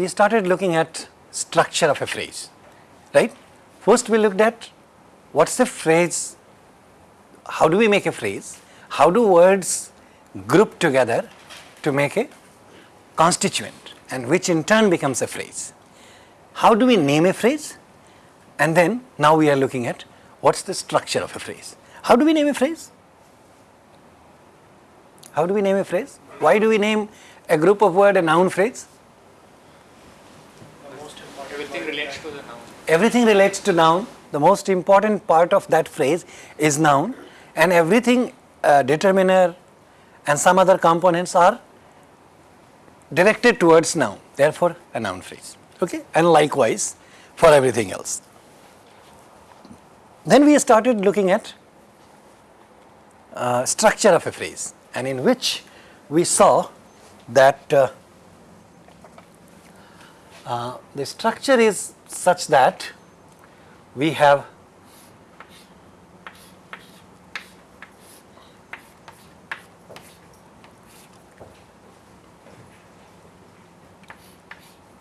we started looking at structure of a phrase, right? First we looked at what's the phrase, how do we make a phrase, how do words group together to make a constituent and which in turn becomes a phrase. How do we name a phrase? And then now we are looking at what's the structure of a phrase. How do we name a phrase? How do we name a phrase? Why do we name a group of word a noun phrase? Everything relates to the noun. Everything relates to noun. The most important part of that phrase is noun and everything uh, determiner and some other components are directed towards noun, therefore a noun phrase, okay? And likewise for everything else. Then we started looking at uh, structure of a phrase and in which we saw that uh, uh, the structure is such that we have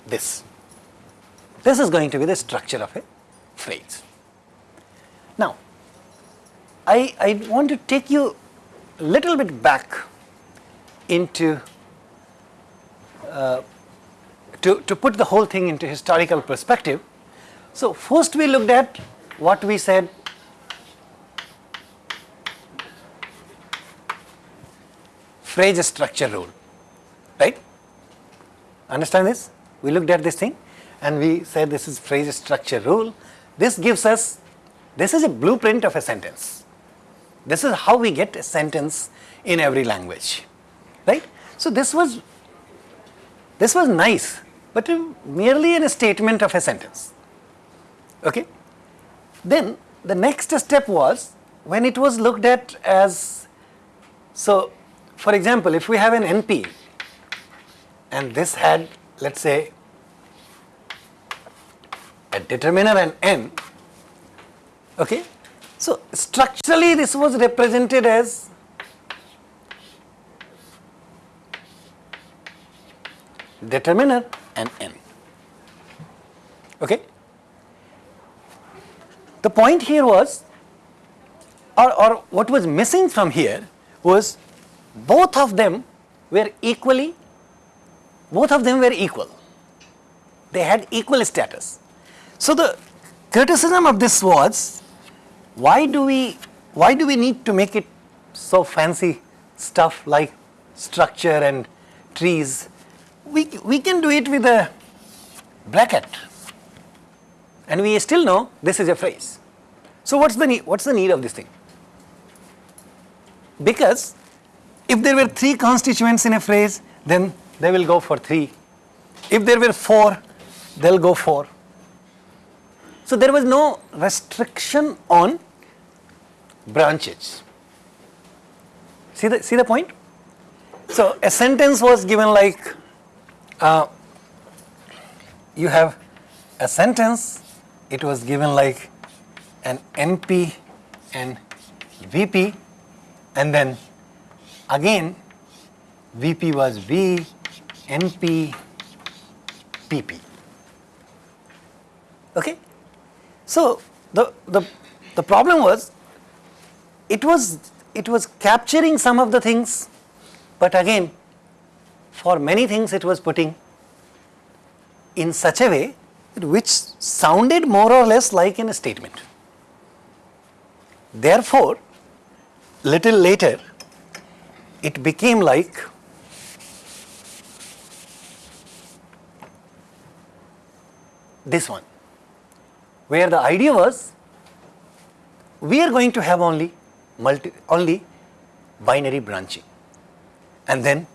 this. This is going to be the structure of a phrase. Now, I, I want to take you a little bit back into uh, to, to put the whole thing into historical perspective. So, first we looked at what we said phrase structure rule, right? Understand this? We looked at this thing and we said this is phrase structure rule. This gives us, this is a blueprint of a sentence. This is how we get a sentence in every language, right? So, this was, this was nice, but merely in a statement of a sentence, okay? Then the next step was when it was looked at as, so for example, if we have an NP and this had let us say a determiner and n, okay. So, structurally this was represented as determiner and n, okay. The point here was or, or what was missing from here was both of them were equally both of them were equal. They had equal status. So the criticism of this was, why do we, why do we need to make it so fancy stuff like structure and trees? We, we can do it with a bracket and we still know this is a phrase. So what's the need, what's the need of this thing? Because if there were three constituents in a phrase, then they will go for 3. If there were 4, they will go 4. So there was no restriction on branches. See the, see the point? So a sentence was given like, uh, you have a sentence, it was given like an NP and VP and then again VP was V NP, PP. Okay? So, the, the, the problem was it was it was capturing some of the things, but again for many things it was putting in such a way which sounded more or less like in a statement. Therefore, little later it became like this one, where the idea was we are going to have only multi, only binary branching. And then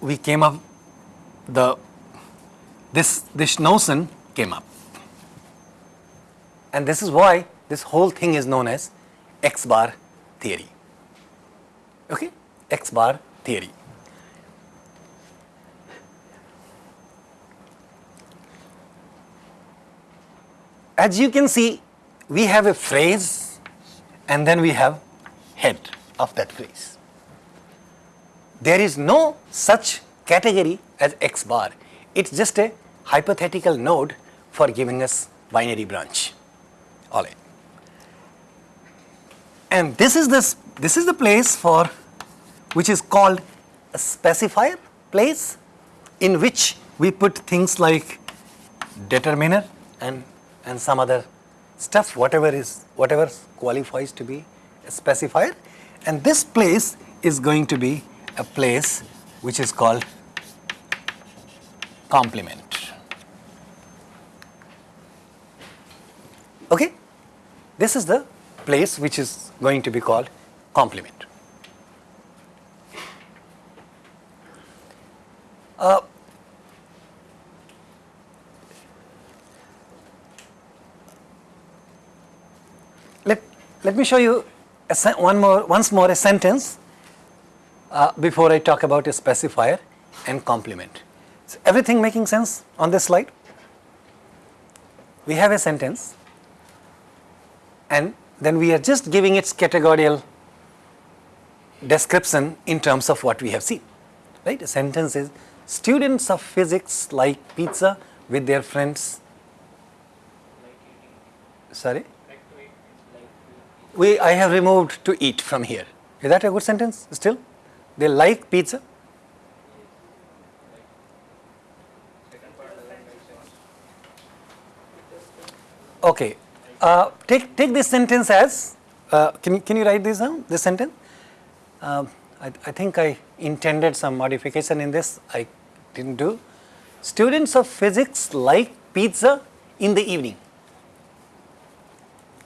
we came up the this this notion came up. And this is why this whole thing is known as x bar theory. Okay? X bar theory as you can see, we have a phrase and then we have head of that phrase. There is no such category as x bar. It's just a hypothetical node for giving us binary branch. All right. And this is this this is the place for which is called a specifier place in which we put things like determiner and and some other stuff whatever is whatever qualifies to be a specifier and this place is going to be a place which is called complement. Okay? This is the place which is going to be called complement. Uh, let, me show you one more, once more a sentence uh, before I talk about a specifier and complement. Is everything making sense on this slide? We have a sentence and then we are just giving its categorical description in terms of what we have seen. Right? A sentence is students of physics like pizza with their friends. Sorry? We, I have removed to eat from here. Is that a good sentence still? They like pizza? Okay. Uh, take, take this sentence as, uh, can, you, can you write this down, this sentence? Um, I, I think I intended some modification in this, I didn't do. Students of physics like pizza in the evening.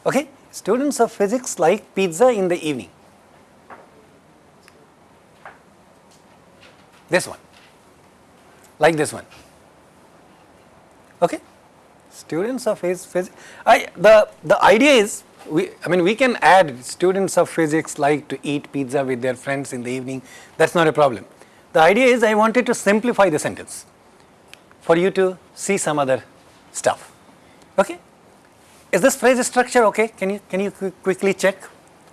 Okay? Students of physics like pizza in the evening. This one, like this one. Okay? Students of phys- physics. I the the idea is we I mean we can add students of physics like to eat pizza with their friends in the evening. That's not a problem. The idea is I wanted to simplify the sentence for you to see some other stuff. Okay? Is this phrase structure okay? Can you can you qu- quickly check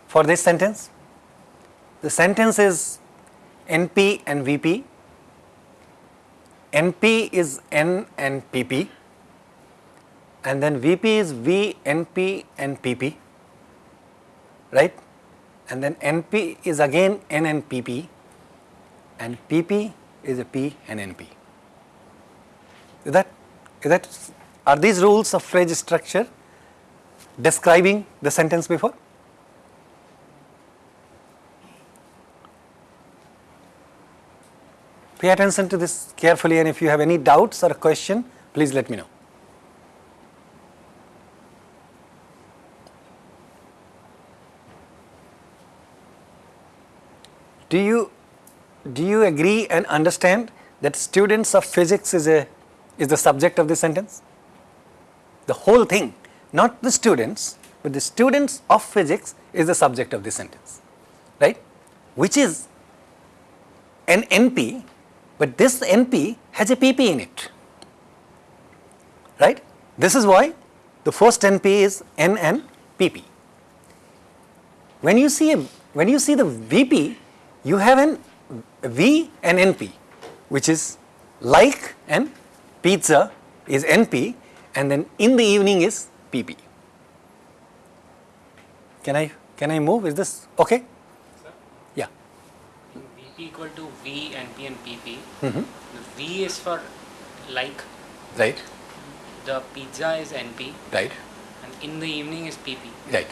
for this sentence? The sentence is NP and VP. NP is N and PP and then VP is V, NP and PP, right? And then NP is again N and PP and PP is a P and NP. Is that, is that, are these rules of phrase structure describing the sentence before? Pay attention to this carefully and if you have any doubts or a question, please let me know. Do you, do you agree and understand that students of physics is, a, is the subject of this sentence? The whole thing, not the students, but the students of physics is the subject of this sentence, right? Which is an NP, but this NP has a PP in it, right? This is why the first NP is N and PP. When you see a, when you see the VP, you have an V and NP, which is like and pizza is NP, and then in the evening is PP. Can I can I move? Is this okay? Sir? Yeah. VP equal to V and P and PP. Mhm. The V is for like, Right. the pizza is NP, Right. and in the evening is PP. Right.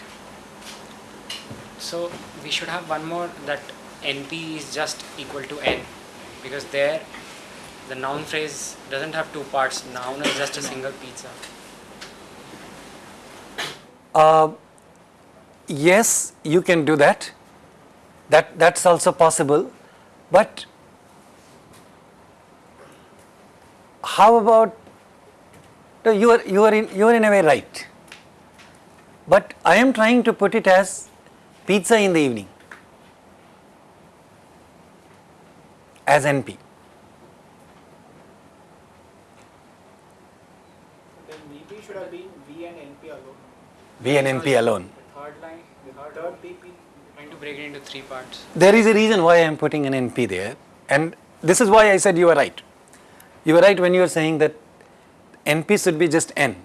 So we should have one more that NP is just equal to N because there the noun phrase doesn't have two parts. Noun is just a single pizza. Uh, yes, you can do that. That that's also possible, but how about no, you are you are in you are in a way right. But I am trying to put it as pizza in the evening as NP. Then VP should have been V and NP alone. V and NP alone. The third line, The third PP. trying to break it into three parts. There is a reason why I am putting an NP there and this is why I said you are right. You were right when you were saying that NP should be just N.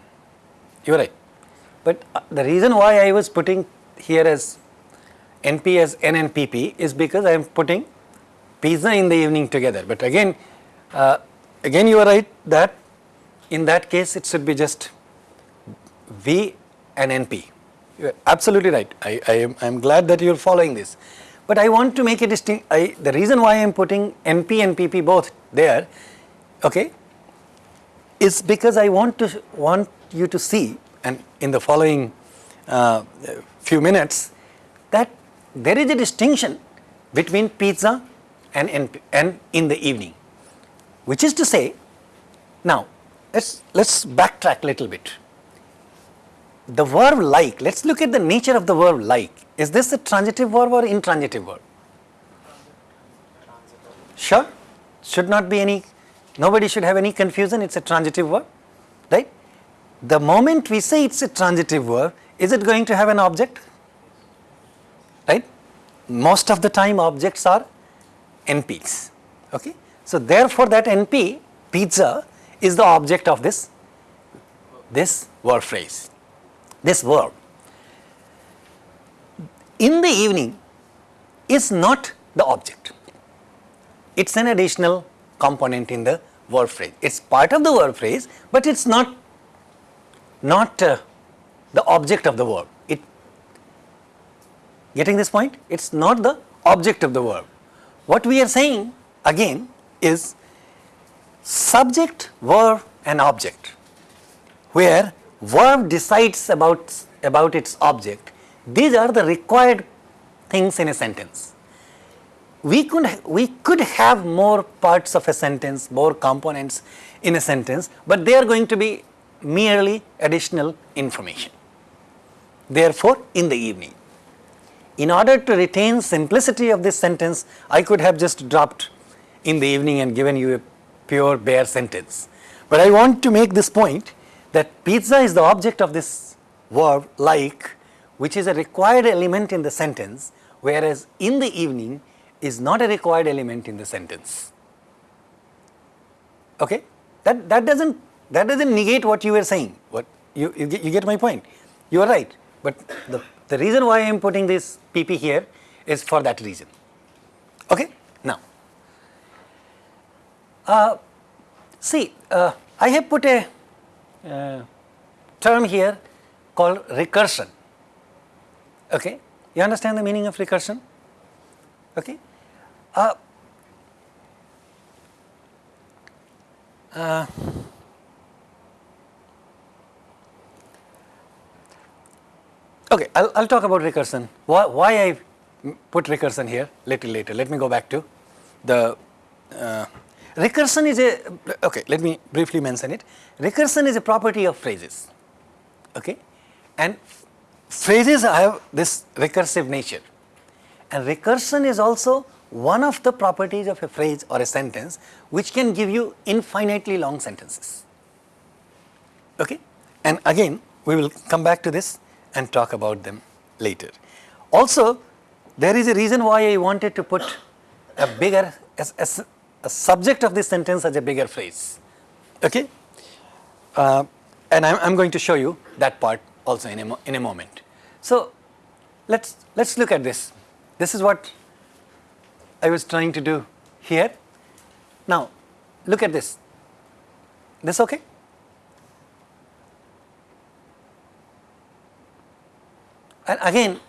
You are right. But uh, the reason why I was putting here as NP as N and is because I am putting pizza in the evening together. But again, uh, again you are right that in that case it should be just V and NP. You are absolutely right. I, I am I am glad that you are following this. But I want to make a distinct. I, the reason why I am putting NP and PP both there, okay, is because I want to want you to see, and in the following uh, few minutes, that there is a distinction between pizza and NP, and in the evening, which is to say, now let's let's backtrack a little bit the verb like, let's look at the nature of the verb like. Is this a transitive verb or intransitive verb? Sure, should not be any, nobody should have any confusion, it's a transitive verb, right? The moment we say it's a transitive verb, is it going to have an object? Right? Most of the time objects are NPs, okay? So therefore that NP, pizza, is the object of this, this verb phrase this verb in the evening is not the object. It is an additional component in the verb phrase. It is part of the verb phrase, but it is not, not uh, the object of the verb. It Getting this point? It is not the object of the verb. What we are saying again is subject, verb and object where verb decides about, about its object, these are the required things in a sentence. We could, we could have more parts of a sentence, more components in a sentence, but they are going to be merely additional information. Therefore, in the evening. In order to retain simplicity of this sentence, I could have just dropped in the evening and given you a pure bare sentence. But I want to make this point that pizza is the object of this verb like which is a required element in the sentence whereas in the evening is not a required element in the sentence. Okay? That, that doesn't that doesn't negate what you were saying. What you, you, get, you get my point. You are right. But the, the reason why I am putting this PP here is for that reason. Okay? Now, uh, see, uh, I have put a uh, term here called recursion. Okay, you understand the meaning of recursion? Okay, uh, uh, okay, I'll, I'll talk about recursion. Why, why I put recursion here little later. Let me go back to the uh, Recursion is a, okay, let me briefly mention it. Recursion is a property of phrases, okay, and phrases have this recursive nature and recursion is also one of the properties of a phrase or a sentence which can give you infinitely long sentences, okay. And again, we will come back to this and talk about them later. Also, there is a reason why I wanted to put a bigger, as, a subject of this sentence as a bigger phrase. Okay? Uh, and I'm, I'm going to show you that part also in a, in a moment. So, let's, let's look at this. This is what I was trying to do here. Now, look at this. This okay? And again,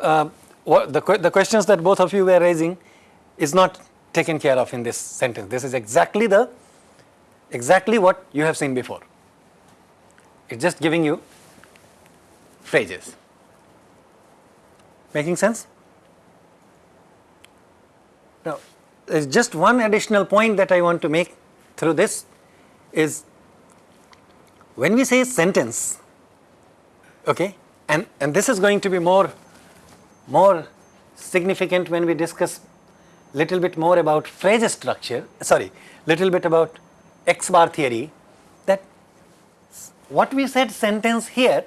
uh, the, the questions that both of you were raising is not taken care of in this sentence. This is exactly the exactly what you have seen before. It's just giving you phrases. Making sense? Now, there's just one additional point that I want to make through this is when we say sentence, okay, and, and this is going to be more, more significant when we discuss little bit more about phrase structure, sorry, little bit about X bar theory that what we said sentence here,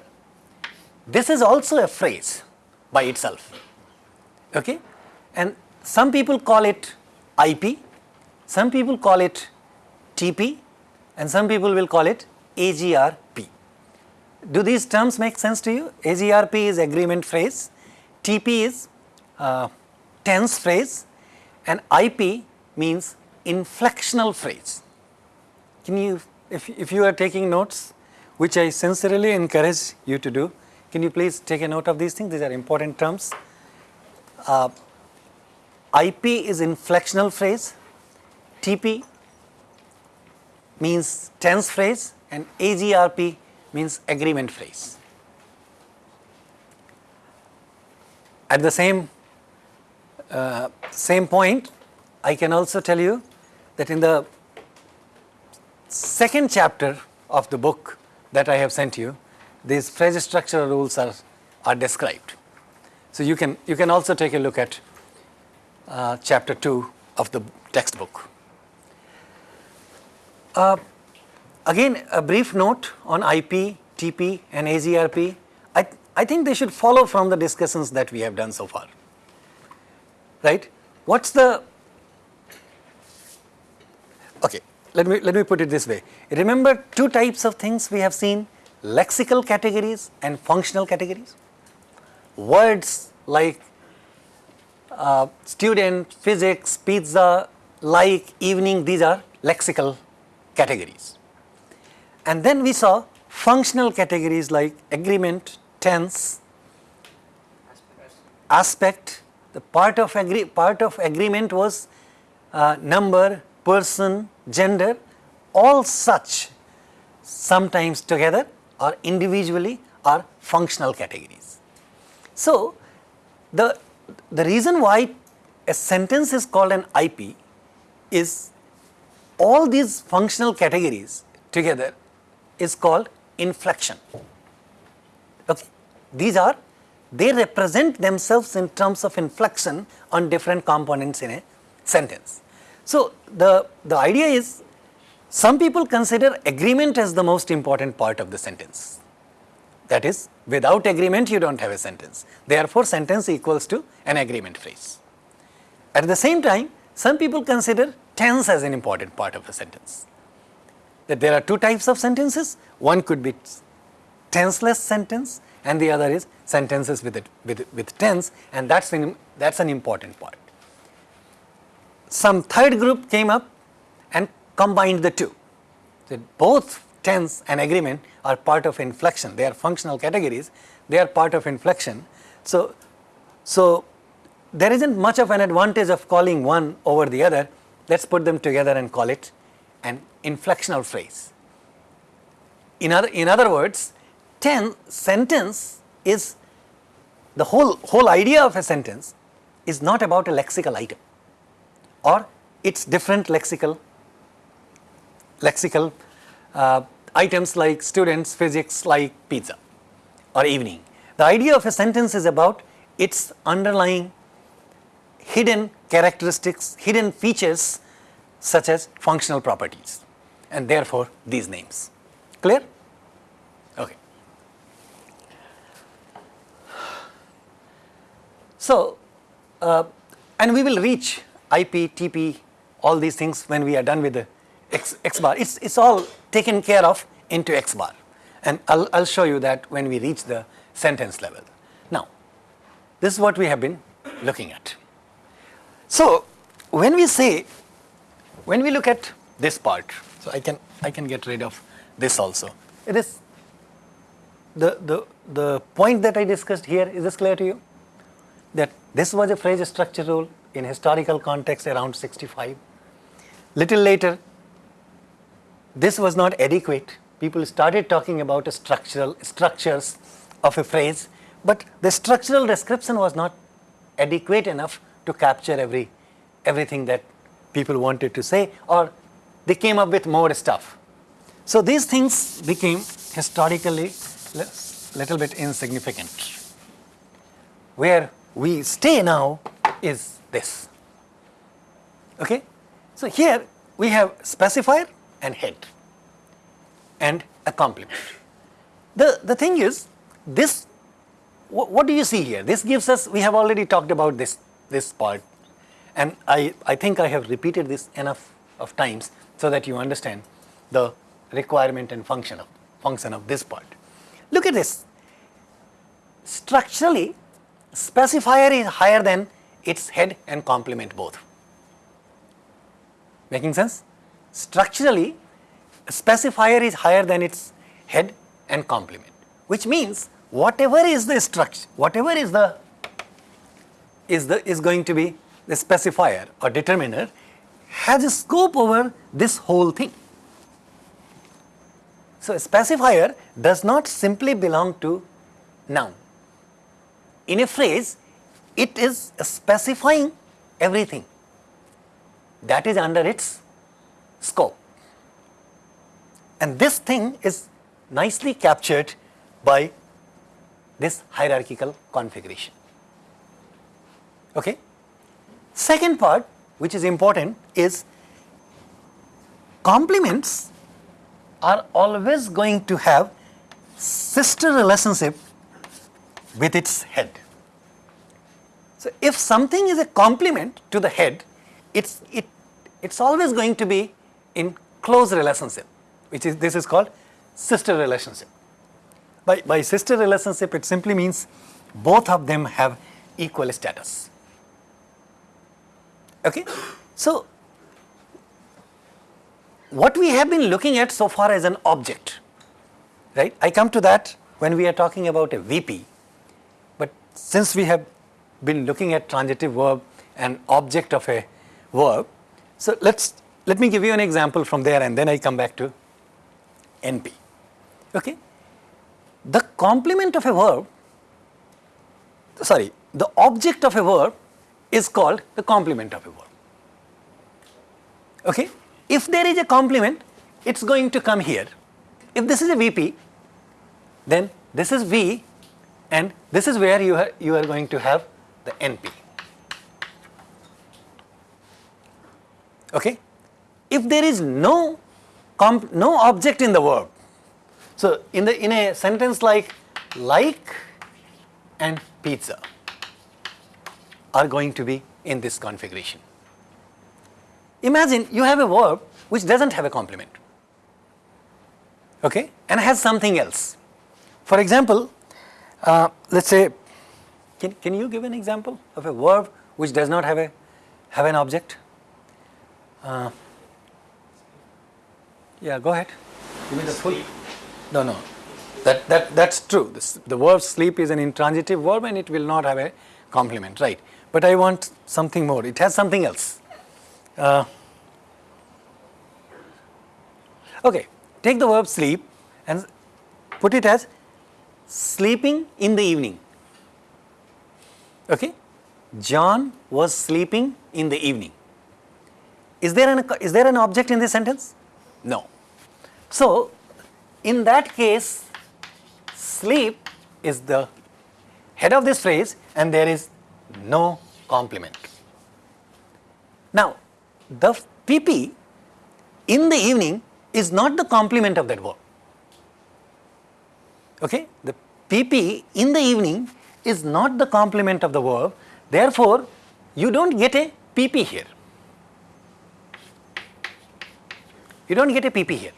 this is also a phrase by itself. Okay? And some people call it IP, some people call it TP, and some people will call it AGRP. Do these terms make sense to you? AGRP is agreement phrase, TP is uh, tense phrase, and IP means inflectional phrase. Can you, if, if you are taking notes, which I sincerely encourage you to do, can you please take a note of these things? These are important terms. Uh, IP is inflectional phrase, TP means tense phrase, and AGRP means agreement phrase. At the same uh, same point, I can also tell you that in the second chapter of the book that I have sent you, these phrase structure rules are, are described. So you can, you can also take a look at uh, chapter 2 of the textbook. Uh, again, a brief note on IP, TP and AGRP. I, I think they should follow from the discussions that we have done so far. Right? What's the Okay, let me, let me put it this way. Remember two types of things we have seen, lexical categories and functional categories. Words like uh, student, physics, pizza, like, evening, these are lexical categories. And then we saw functional categories like agreement, tense, aspect, the part of, agree, part of agreement was uh, number, person, gender, all such sometimes together or individually are functional categories. So, the, the reason why a sentence is called an IP is all these functional categories together is called inflection. Okay. These are, they represent themselves in terms of inflection on different components in a sentence. So, the, the idea is some people consider agreement as the most important part of the sentence. That is, without agreement you do not have a sentence. Therefore, sentence equals to an agreement phrase. At the same time, some people consider tense as an important part of a sentence. That there are two types of sentences, one could be tenseless sentence and the other is sentences with, it, with, with tense and that's an, that's an important part some third group came up and combined the two. So, both tense and agreement are part of inflection, they are functional categories, they are part of inflection. So, so there isn't much of an advantage of calling one over the other, let us put them together and call it an inflectional phrase. In other, in other words, ten sentence is the whole, whole idea of a sentence is not about a lexical item or its different lexical lexical uh, items like students, physics, like pizza or evening. The idea of a sentence is about its underlying hidden characteristics, hidden features such as functional properties and therefore these names. Clear? Okay. So, uh, and we will reach IP, TP, all these things when we are done with the X, X bar. It's, it's all taken care of into X bar and I'll, I'll show you that when we reach the sentence level. Now, this is what we have been looking at. So, when we say, when we look at this part, so I can, I can get rid of this also. It is the, the, the point that I discussed here, is this clear to you? That this was a phrase structure rule, in historical context around 65. Little later, this was not adequate. People started talking about structural structures of a phrase, but the structural description was not adequate enough to capture every everything that people wanted to say or they came up with more stuff. So these things became historically little bit insignificant. Where we stay now is this. Okay? So here we have specifier and head and a complement. the, the thing is, this, wh- what do you see here? This gives us, we have already talked about this, this part and I, I think I have repeated this enough of times so that you understand the requirement and function of, function of this part. Look at this. Structurally, specifier is higher than its head and complement both. Making sense? Structurally, specifier is higher than its head and complement, which means whatever is the structure, whatever is the is the is going to be the specifier or determiner has a scope over this whole thing. So, a specifier does not simply belong to noun. In a phrase, it is specifying everything that is under its scope. And this thing is nicely captured by this hierarchical configuration. Okay? Second part which is important is complements are always going to have sister relationship with its head. So if something is a complement to the head, it's it it's always going to be in close relationship, which is this is called sister relationship. By by sister relationship, it simply means both of them have equal status. Okay, so what we have been looking at so far as an object, right? I come to that when we are talking about a VP, since we have been looking at transitive verb and object of a verb, so let's let me give you an example from there and then I come back to NP. Okay, the complement of a verb, sorry, the object of a verb is called the complement of a verb. Okay, if there is a complement, it's going to come here. If this is a VP, then this is V and this is where you are, you are going to have the NP. Okay? If there is no no object in the verb, so in the in a sentence like like and pizza are going to be in this configuration. Imagine you have a verb which doesn't have a complement okay, and has something else. For example, uh, let us say, can, can you give an example of a verb which does not have a have an object? Uh, yeah, go ahead. Give me the full. No, no, that that that's true. This, the verb sleep is an intransitive verb and it will not have a complement, right? But I want something more. It has something else. Uh, okay, take the verb sleep and put it as sleeping in the evening. Okay, John was sleeping in the evening. Is there an is there an object in this sentence? No. So, in that case, sleep is the head of this phrase and there is no complement. Now, the PP in the evening is not the complement of that verb. Okay? The PP in the evening is not the complement of the verb, therefore, you do not get a PP here. You do not get a PP here.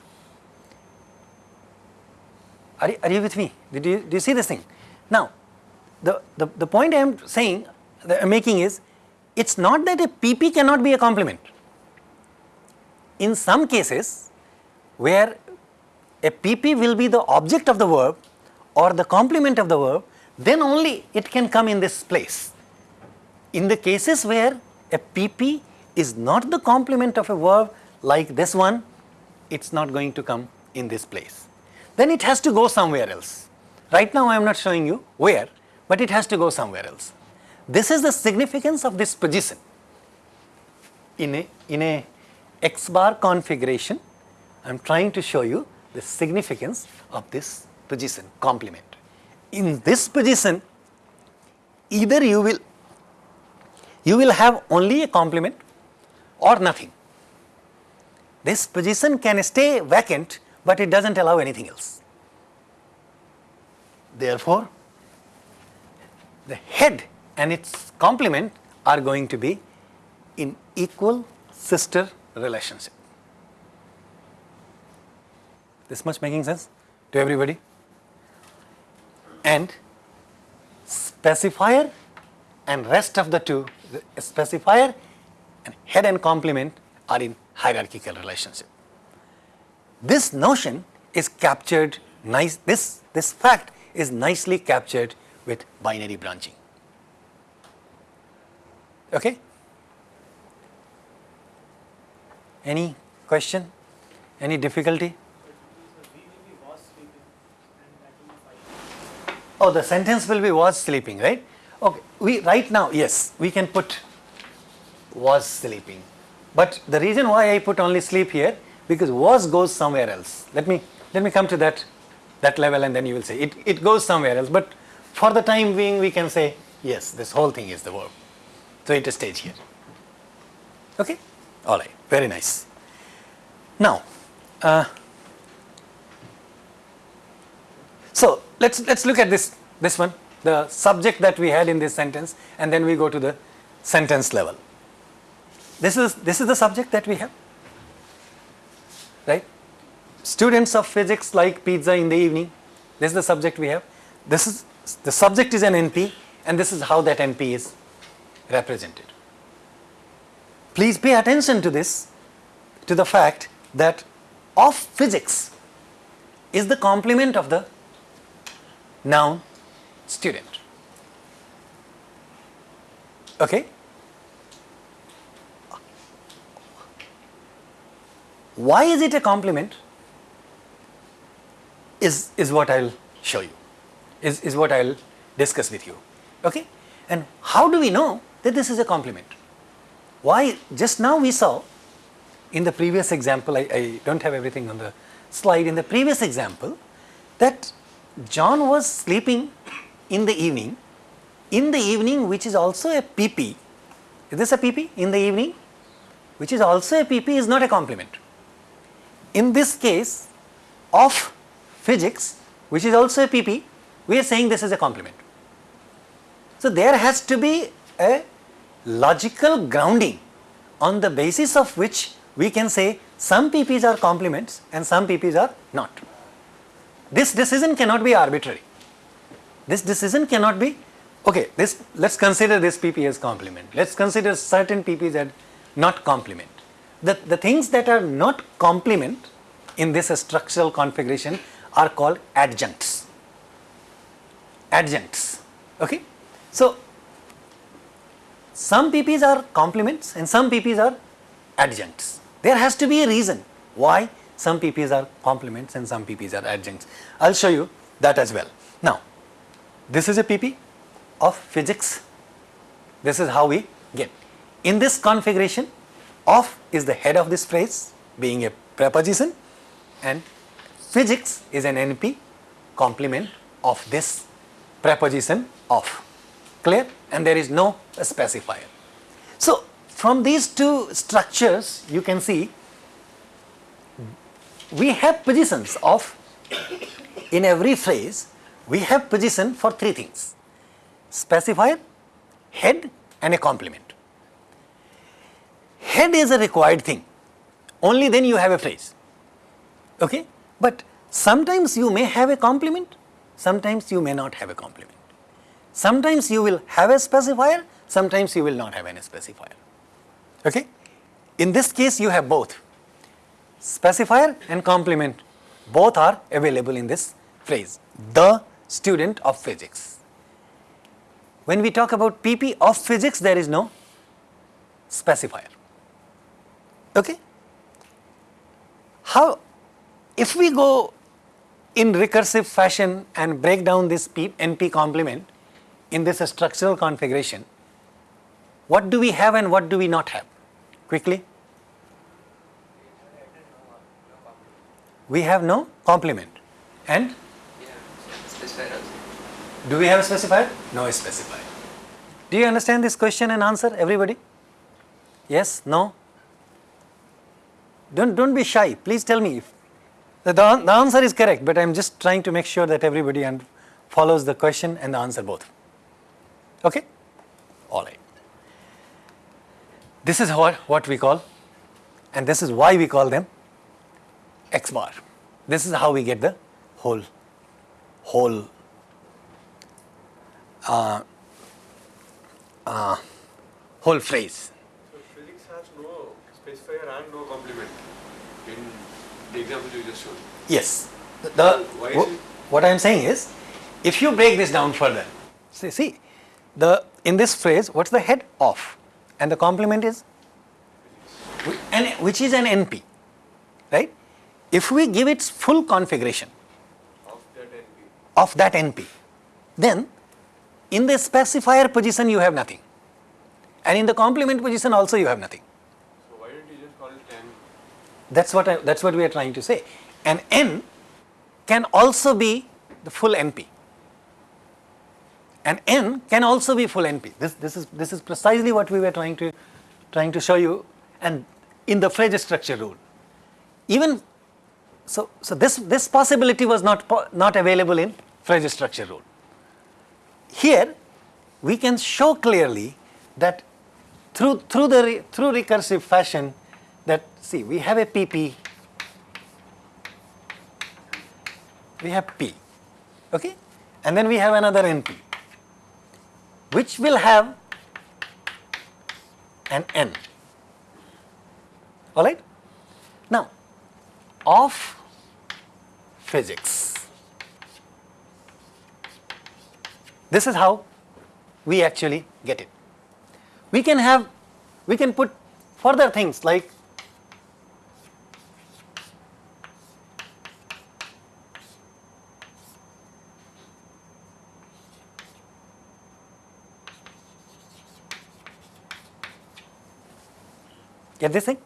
Are, you- are you with me? Did you, do you see this thing? Now, the, the, the point I am saying, that I am making is, it is not that a PP cannot be a complement. In some cases, where a PP will be the object of the verb or the complement of the verb, then only it can come in this place. In the cases where a PP is not the complement of a verb like this one, it is not going to come in this place. Then it has to go somewhere else. Right now I am not showing you where, but it has to go somewhere else. This is the significance of this position. In a, in a x bar configuration, I am trying to show you the significance of this position complement. In this position, either you will you will have only a complement or nothing. This position can stay vacant, but it does not allow anything else. Therefore, the head and its complement are going to be in equal sister relationship. This much making sense to everybody? And specifier and rest of the two, the specifier and head and complement are in hierarchical relationship. This notion is captured nice, this, this fact is nicely captured with binary branching. Okay? Any question? Any difficulty? Oh, the sentence will be was sleeping, right? Okay, we right now, yes, we can put was sleeping. But the reason why I put only sleep here because was goes somewhere else. Let me let me come to that that level and then you will say it, it goes somewhere else. But for the time being we can say yes, this whole thing is the verb. So it stage here. Okay? Alright, very nice. Now, uh, so let's let's look at this this one, the subject that we had in this sentence, and then we go to the sentence level. This is this is the subject that we have, right? Students of physics like pizza in the evening. This is the subject we have. This is the subject is an NP, and this is how that NP is represented. Please pay attention to this, to the fact that of physics is the complement of the noun student. Okay? Why is it a complement is, is what I will show you, is, is what I will discuss with you. Okay? And how do we know that this is a complement? Why? Just now we saw in the previous example, I, I don't have everything on the slide, in the previous example that John was sleeping in the evening, in the evening which is also a PP. Is this a PP in the evening? Which is also a PP is not a complement. In this case of physics which is also a PP, we are saying this is a complement. So there has to be a logical grounding on the basis of which we can say some PPs are complements and some PPs are not. This decision cannot be arbitrary. This decision cannot be, okay, this, let's consider this PP as complement. Let's consider certain PPs as not complement. The, the things that are not complement in this structural configuration are called adjuncts. Adjuncts, okay. So, some PPs are complements and some PPs are adjuncts. There has to be a reason why some PPs are complements and some PPs are adjuncts. I will show you that as well. Now, this is a PP of physics. This is how we get. In this configuration, of is the head of this phrase being a preposition and physics is an NP complement of this preposition of. Clear? And there is no specifier. So, from these two structures you can see we have positions of in every phrase we have position for three things. Specifier, head and a complement. Head is a required thing. Only then you have a phrase. Okay? But sometimes you may have a complement sometimes you may not have a complement. Sometimes you will have a specifier sometimes you will not have any specifier. Okay? In this case you have both specifier and complement both are available in this phrase the student of physics when we talk about pp of physics there is no specifier okay how if we go in recursive fashion and break down this P, NP complement in this structural configuration, what do we have and what do we not have? Quickly. We have no complement. And do we have a specifier? No specifier. Do you understand this question and answer, everybody? Yes? No? Don't, don't be shy. Please tell me if the, the answer is correct, but I am just trying to make sure that everybody and follows the question and the answer both. Okay? All right. This is what, what we call, and this is why we call them x bar. This is how we get the whole, whole, uh, uh, whole phrase. So physics has no specifier and no complement in the example you just showed. Yes. The, the- wh- what I am saying is, if you break this down further, see, see, the in this phrase, what's the head of, and the complement is, wh- an, which is an NP, right? If we give its full configuration of that NP. of that NP, then in the specifier position you have nothing, and in the complement position also you have nothing. So why didn't you just call it N? That's what I, that's what we are trying to say. And n can also be the full NP. And n can also be full NP. This, this, is, this is precisely what we were trying to, trying to show you and in the phrase structure rule. Even so, so this, this possibility was not, not available in phrase structure rule. Here, we can show clearly that through, through, the, re- through recursive fashion that, see, we have a PP, we have P, okay? And then we have another NP, which will have an N, all right? Now, of physics. This is how we actually get it. We can have, we can put further things like Get this thing?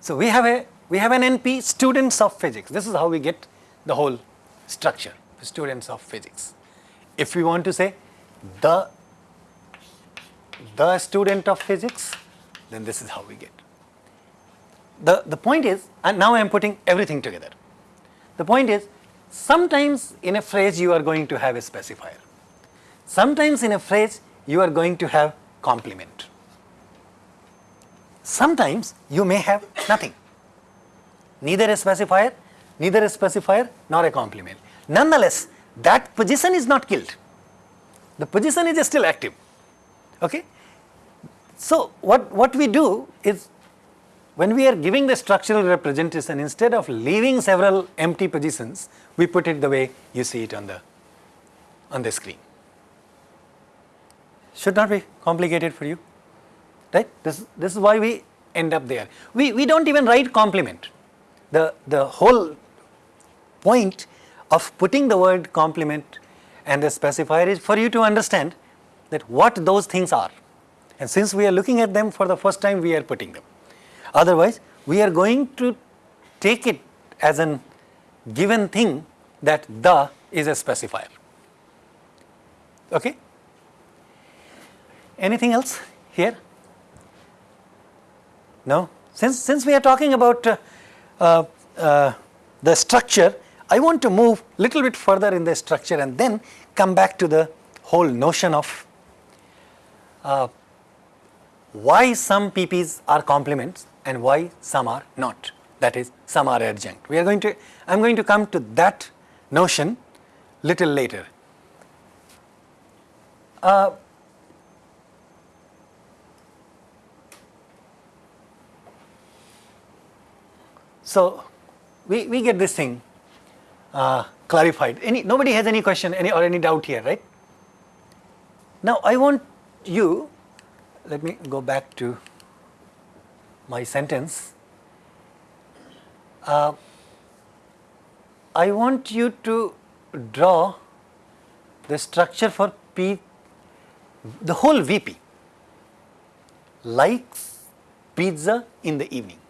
So we have a we have an NP students of physics. This is how we get the whole structure. Students of physics. If we want to say the the student of physics, then this is how we get. The the point is, and now I am putting everything together. The point is, sometimes in a phrase you are going to have a specifier. Sometimes in a phrase you are going to have complement. Sometimes you may have nothing, neither a specifier, neither a specifier nor a complement. Nonetheless, that position is not killed. The position is still active. Okay? So, what, what we do is when we are giving the structural representation, instead of leaving several empty positions, we put it the way you see it on the, on the screen. Should not be complicated for you right? This, this is why we end up there. We, we don't even write complement. The, the whole point of putting the word complement and the specifier is for you to understand that what those things are. And since we are looking at them for the first time, we are putting them. Otherwise, we are going to take it as an given thing that the is a specifier. Okay? Anything else here? No? Since, since we are talking about uh, uh, uh, the structure, I want to move little bit further in the structure and then come back to the whole notion of uh, why some PPs are complements and why some are not. That is, some are adjunct. We are going to, I am going to come to that notion little later. So, we, we get this thing uh, clarified. Any, nobody has any question any, or any doubt here, right? Now, I want you, let me go back to my sentence. Uh, I want you to draw the structure for P, the whole VP, likes pizza in the evening.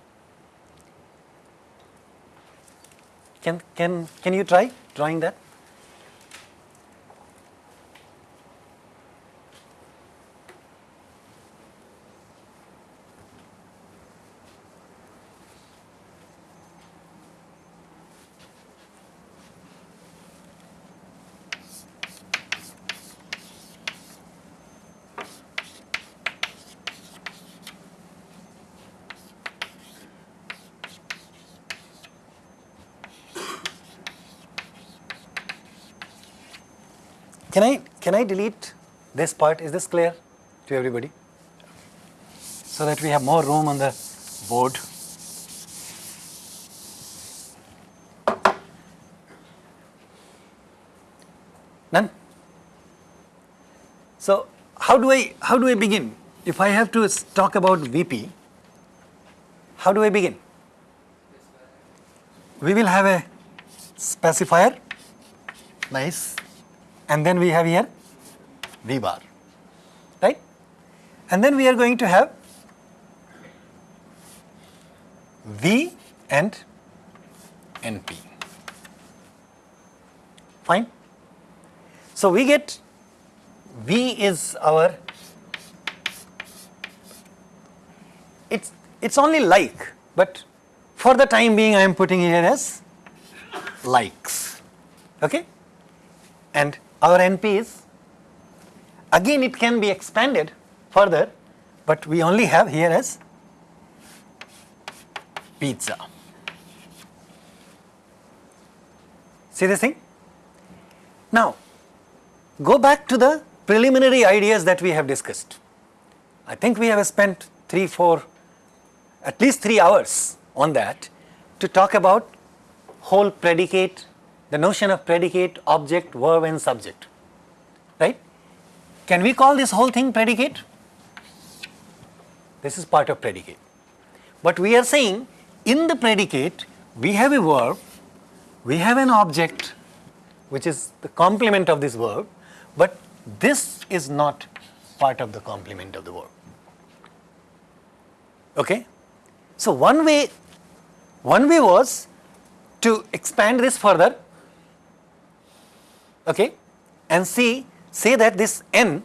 Can, can, can you try drawing that? Can I, can I delete this part? Is this clear to everybody? So that we have more room on the board. Done? So how do I, how do I begin? If I have to talk about VP, how do I begin? We will have a specifier, nice, and then we have here V bar, right? And then we are going to have V and NP. Fine? So we get V is our, it's, it's only like, but for the time being I am putting here as likes, okay? And our NP is, again it can be expanded further, but we only have here as pizza. See this thing? Now, go back to the preliminary ideas that we have discussed. I think we have spent three, four, at least three hours on that to talk about whole predicate, the notion of predicate, object, verb and subject, right? Can we call this whole thing predicate? This is part of predicate. But we are saying in the predicate, we have a verb, we have an object, which is the complement of this verb, but this is not part of the complement of the verb. Okay? So one way, one way was to expand this further, okay, and see, say that this n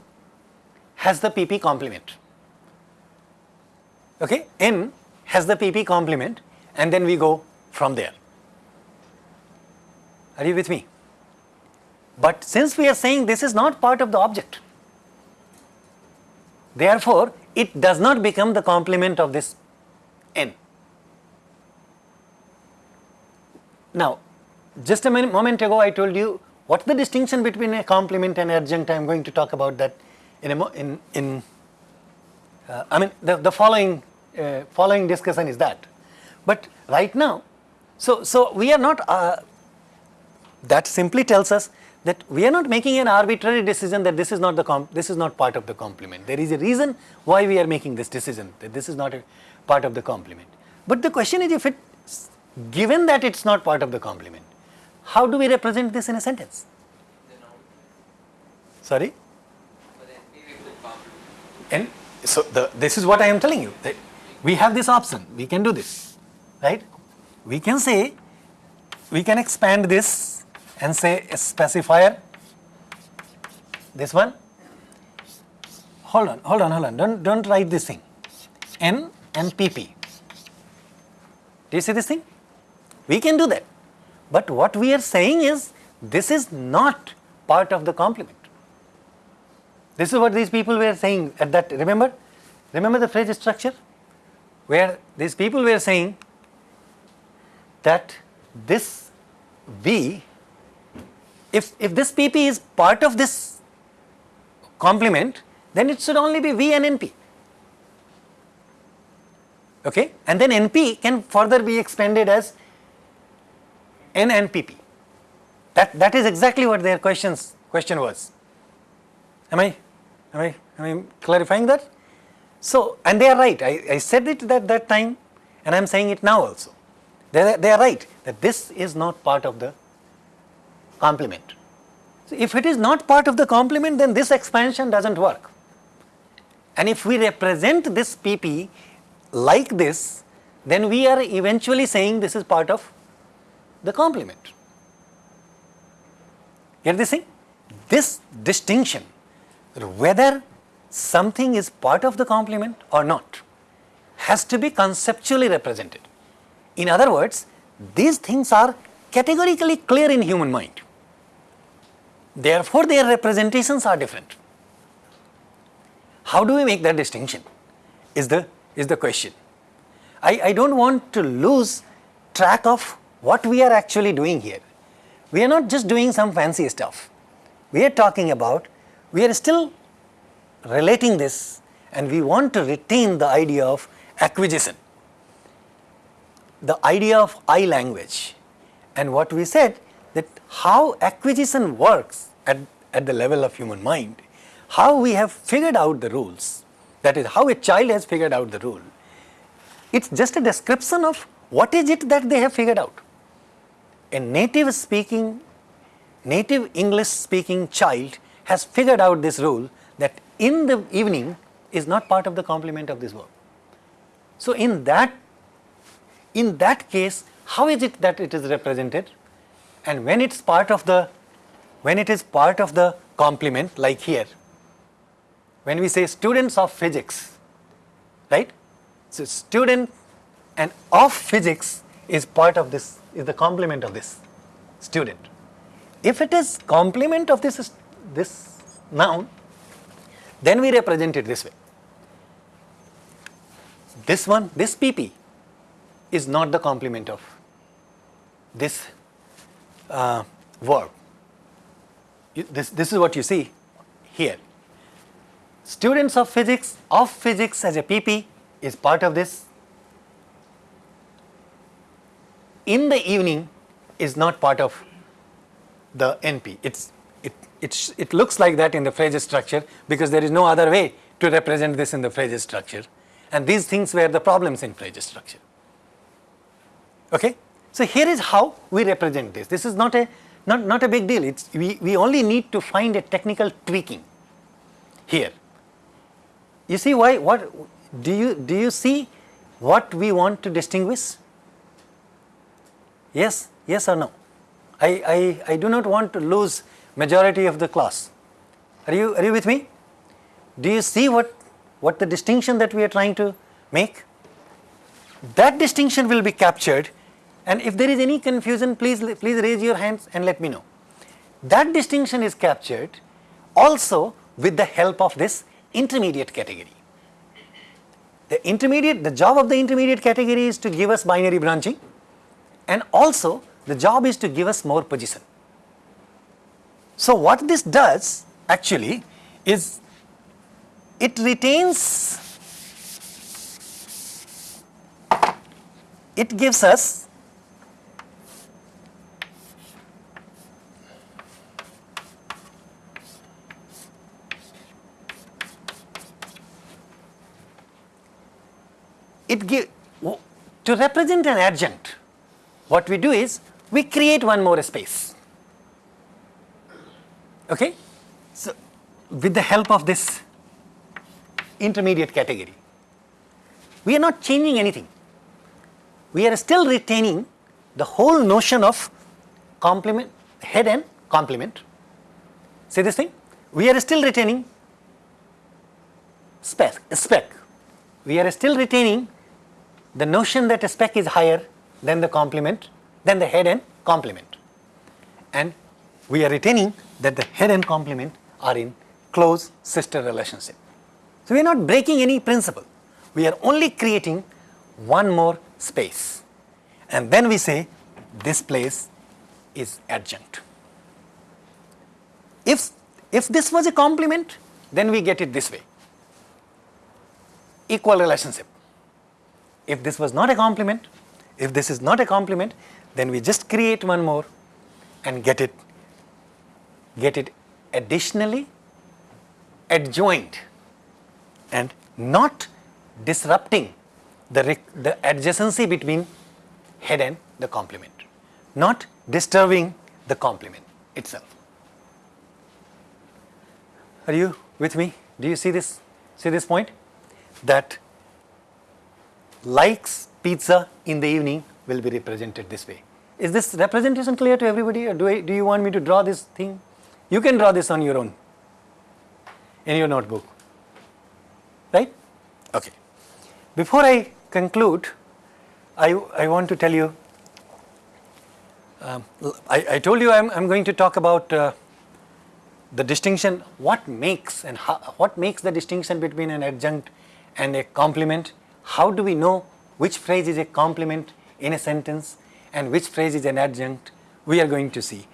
has the pp complement. Okay, n has the pp complement, and then we go from there. Are you with me? But since we are saying this is not part of the object, therefore it does not become the complement of this n. Now, just a moment ago I told you what's the distinction between a complement and adjunct. I am going to talk about that in a in in. Uh, I mean the the following uh, following discussion is that, but right now, so so we are not. Uh, that simply tells us that we are not making an arbitrary decision that this is not the this is not part of the complement. There is a reason why we are making this decision that this is not a part of the complement. But the question is if it given that it's not part of the complement, how do we represent this in a sentence? Sorry? And so the, this is what I am telling you that we have this option, we can do this, right? We can say, we can expand this and say a specifier, this one. Hold on, hold on, hold on, don't, don't write this thing. N and PP. Do you see this thing? We can do that. But what we are saying is, this is not part of the complement. This is what these people were saying at that, remember? Remember the phrase structure? Where these people were saying that this V, if, if this PP is part of this complement, then it should only be V and NP. Okay? And then NP can further be expanded as N and PP. That, that is exactly what their questions, question was. Am I, am I, am I clarifying that? So, and they are right. I, I said it at that time and I am saying it now also. They, they are right that this is not part of the complement. So, if it is not part of the complement, then this expansion doesn't work. And if we represent this PP like this, then we are eventually saying this is part of the complement. Get this thing? This distinction, whether something is part of the complement or not, has to be conceptually represented. In other words, these things are categorically clear in human mind. Therefore, their representations are different. How do we make that distinction? Is the, is the question. I, I don't want to lose track of what we are actually doing here. We are not just doing some fancy stuff. we are talking about, we are still relating this and we want to retain the idea of acquisition, the idea of I language. And what we said that how acquisition works at, at the level of human mind, how we have figured out the rules, that is how a child has figured out the rule. It's just a description of what is it that they have figured out. A native speaking, native English speaking child has figured out this rule that in the evening is not part of the complement of this verb. So in that, in that case, how is it that it is represented? And when it's part of the, when it is part of the complement like here, when we say students of physics, right? So student and of physics is part of this, is the complement of this student. If it is complement of this, this noun, then we represent it this way. This one, this PP is not the complement of this uh, verb. This, this is what you see here. Students of physics, of physics as a PP is part of this. In the evening is not part of the NP. It's, it, it, looks like that in the phrase structure because there is no other way to represent this in the phrase structure. And these things were the problems in phrase structure. Okay? So here is how we represent this. This is not a, not, not a big deal. It's, we, we only need to find a technical tweaking here. You see why, what, do you, do you see what we want to distinguish? Yes, yes or no? I, I, I do not want to lose majority of the class. Are you, are you with me? Do you see what, what the distinction that we are trying to make? That distinction will be captured and if there is any confusion, please, please raise your hands and let me know. That distinction is captured also with the help of this intermediate category. The intermediate, the job of the intermediate category is to give us binary branching and also the job is to give us more position. So what this does actually is it retains, it gives us it give to represent an adjunct what we do is we create one more space. Okay? So with the help of this intermediate category we are not changing anything. We are still retaining the whole notion of complement head and complement. See this thing? We are still retaining spec spec. We are still retaining the notion that a spec is higher than the complement, then the head and complement. And we are retaining that the head and complement are in close sister relationship. So we are not breaking any principle. We are only creating one more space. And then we say this place is adjunct. If, if this was a complement, then we get it this way. Equal relationship. If this was not a complement, if this is not a complement, then we just create one more and get it, get it additionally adjoined and not disrupting the, the adjacency between head and the complement, not disturbing the complement itself. Are you with me? Do you see this? See this point? That likes pizza in the evening will be represented this way. Is this representation clear to everybody or do, I, do you want me to draw this thing? You can draw this on your own in your notebook. Right? Okay. Before I conclude, I, I want to tell you, um, I, I told you I'm, I'm going to talk about uh, the distinction, what makes and how, what makes the distinction between an adjunct and a complement. How do we know which phrase is a complement in a sentence and which phrase is an adjunct? We are going to see.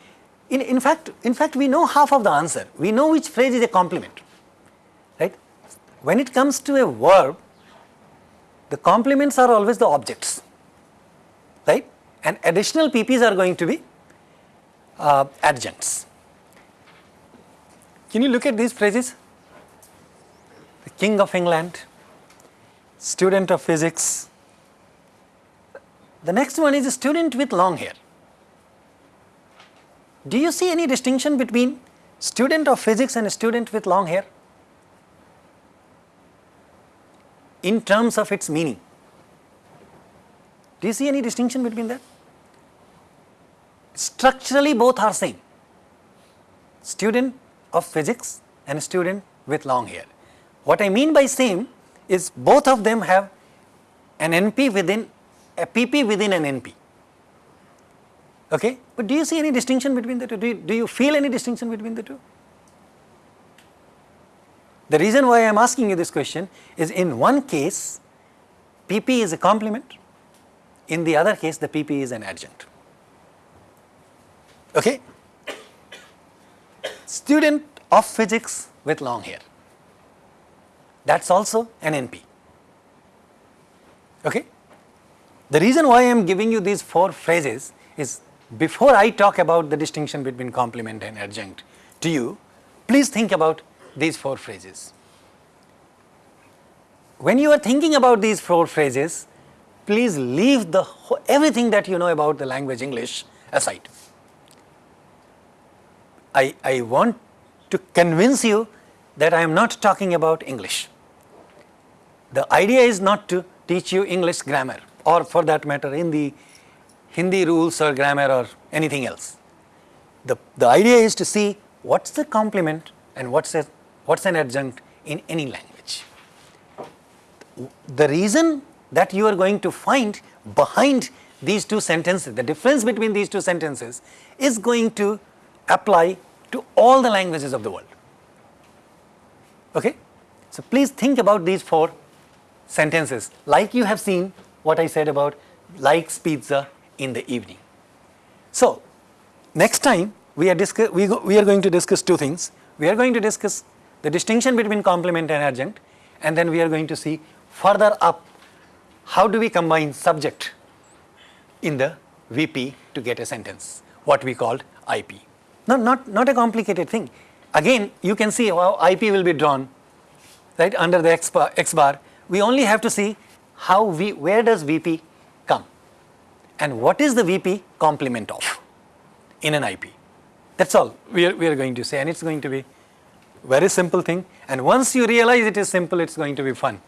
In, in fact, in fact, we know half of the answer. We know which phrase is a complement, right? When it comes to a verb, the complements are always the objects, right? And additional PPs are going to be uh, adjuncts. Can you look at these phrases? The King of England, student of physics. The next one is a student with long hair. Do you see any distinction between student of physics and a student with long hair? In terms of its meaning. Do you see any distinction between that? Structurally both are same. Student of physics and student with long hair. What I mean by same is both of them have an NP within a PP within an NP. Okay? But do you see any distinction between the two? Do you, do you feel any distinction between the two? The reason why I am asking you this question is in one case PP is a complement, in the other case the PP is an adjunct. Okay? Student of physics with long hair. That is also an NP. Okay? The reason why I am giving you these four phrases is before I talk about the distinction between complement and adjunct to you, please think about these four phrases. When you are thinking about these four phrases, please leave the everything that you know about the language English aside. I, I want to convince you that I am not talking about English. The idea is not to teach you English grammar or for that matter in the Hindi rules or grammar or anything else. The, the idea is to see what's the complement and what's, what's an adjunct in any language. The reason that you are going to find behind these two sentences, the difference between these two sentences is going to apply to all the languages of the world. Okay? So please think about these four sentences like you have seen what I said about likes pizza in the evening. So next time we are, discuss, we, go, we are going to discuss two things. We are going to discuss the distinction between complement and adjunct and then we are going to see further up how do we combine subject in the VP to get a sentence, what we called IP. No, not, not a complicated thing. Again, you can see how IP will be drawn right under the X bar, X bar. We only have to see how we, where does VP come and what is the VP complement of in an IP. That's all we are, we are going to say and it's going to be very simple thing and once you realize it is simple, it's going to be fun.